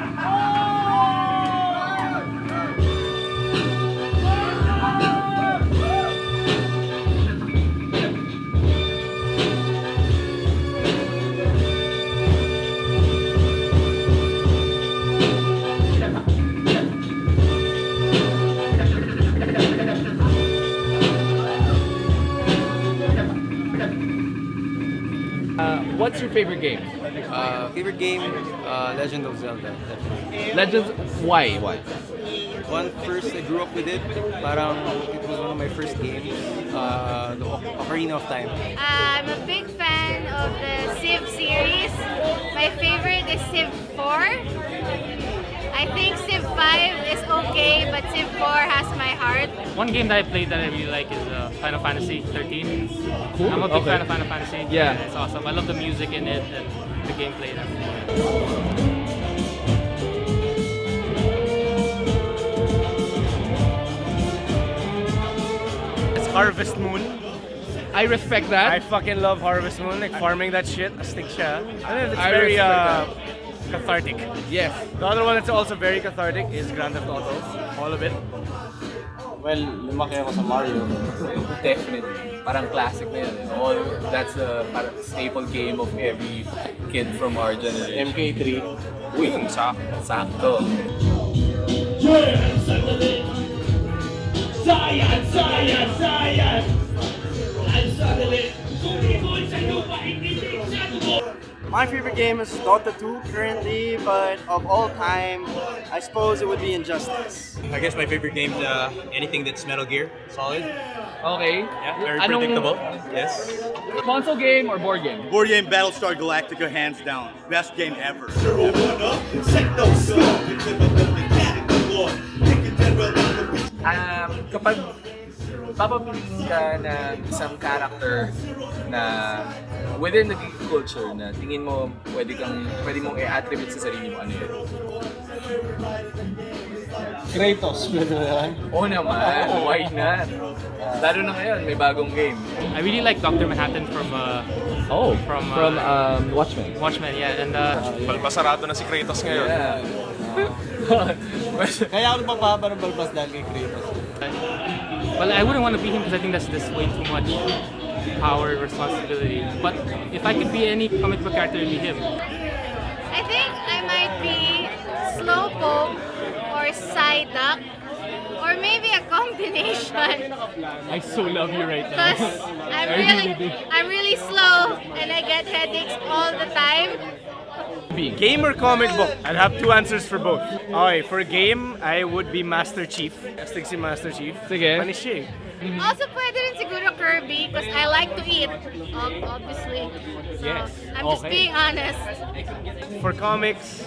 Uh, what's your favorite game? Uh, favorite game, uh, Legend of Zelda. Definitely. Legends. Why? Why? One first I grew up with it. Parang it was one of my first games. Uh, the Oc- Ocarina of Time. I'm a big fan of the Civ series. My favorite is Civ 4. I think Civ 5 is okay, but Civ 4 has my heart. One game that I played that I really like is uh, Final Fantasy 13. Cool. I'm a big Okay. fan of Final Fantasy. Yeah. It's awesome. I love the music in it and the gameplay. and everything. It's Harvest Moon. I respect that. I fucking love Harvest Moon, like farming that shit. Astig siya. And it's I very uh, cathartic. yes. The other one that's also very cathartic is Grand Theft Auto. All of it. Well, lumaki ako sa Mario. Definitely. Parang classic na yun. All, that's a parang staple game of every kid from our generation. MK3. Uy, sakto. Sakto. My favorite game is Dota 2 currently, but of all time, I suppose it would be Injustice. I guess my favorite game's uh, anything that's Metal Gear, solid. Okay. Yeah, very Anong- predictable. Yes. Console game or board game? Board game Battlestar Galactica, hands down. Best game ever. Um, kapag papabilis ka ng isang character na within the geek culture na tingin mo pwede kang pwede mong i-attribute sa sarili mo ano yun? Kratos, pwede yan? Oo naman, why not? Lalo na ngayon, may bagong game. I really like Dr. Manhattan from uh, Oh, From, uh, from um, Watchmen. Watchmen, yeah. And uh, Balbasarado na si Kratos ngayon. Yeah. Kaya ako nagpapahaba ng balbas dahil kay Kratos. Well, I wouldn't want to be him because I think that's just way too much power responsibility. But if I could be any comic book character, it'd be him. I think I might be Slowpoke or Psyduck or maybe a combination I so love you right now. because I'm really. I'm really slow and I get headaches all the time. Game or comic book? I'd have two answers for both. Okay, for game, I would be Master Chief. Astig si Master Chief. Sige. Panis siya. Also pwede rin siguro Kirby because I like to eat, obviously. So, Yes. I'm just Okay. being honest. For comics,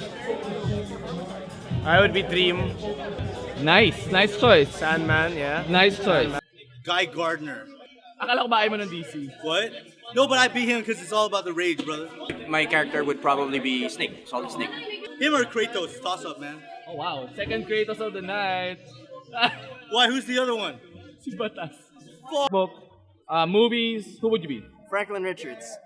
I would be Dream. Nice. Nice choice. Sandman, yeah. Nice choice. Guy Gardner. Akala ko ba ayaw mo ng DC? What? No, but I beat him because it's all about the rage, brother. My character would probably be Snake, Solid Snake. Him or Kratos, toss up, man. Oh wow. Second Kratos of the night. Why? Who's the other one? si Batas. Book. Uh, movies. Who would you be? Franklin Richards.